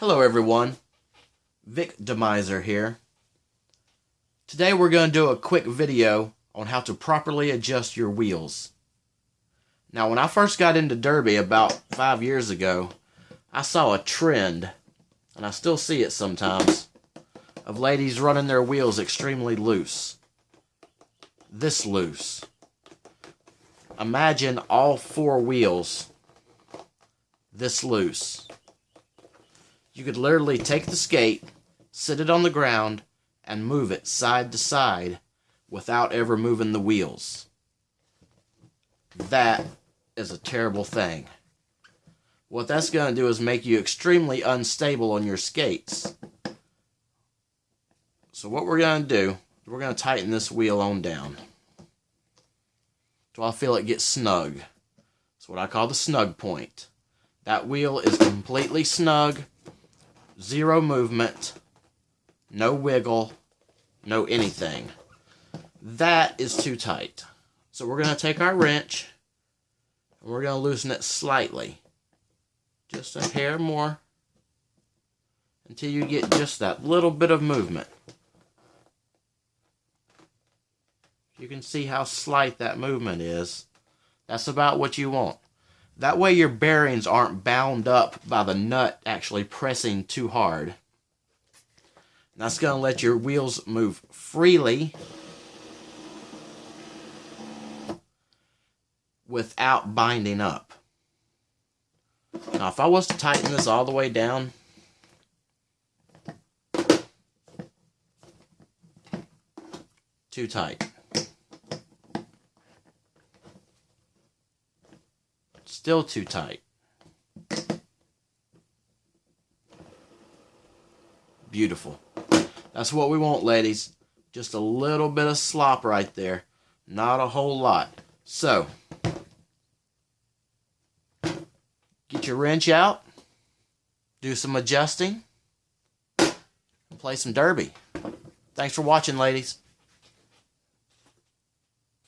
Hello everyone, Vic Demiser here. Today we're going to do a quick video on how to properly adjust your wheels. Now when I first got into Derby about five years ago, I saw a trend, and I still see it sometimes, of ladies running their wheels extremely loose. This loose. Imagine all four wheels this loose. You could literally take the skate, sit it on the ground, and move it side to side without ever moving the wheels. That is a terrible thing. What that's going to do is make you extremely unstable on your skates. So what we're going to do, we're going to tighten this wheel on down. So I feel it get snug. It's what I call the snug point. That wheel is completely snug zero movement, no wiggle, no anything. That is too tight. So we're going to take our wrench and we're going to loosen it slightly. Just a hair more until you get just that little bit of movement. You can see how slight that movement is. That's about what you want. That way your bearings aren't bound up by the nut actually pressing too hard. That's going to let your wheels move freely without binding up. Now if I was to tighten this all the way down, too tight. Still too tight. Beautiful. That's what we want, ladies. Just a little bit of slop right there. Not a whole lot. So, get your wrench out. Do some adjusting. And play some derby. Thanks for watching, ladies.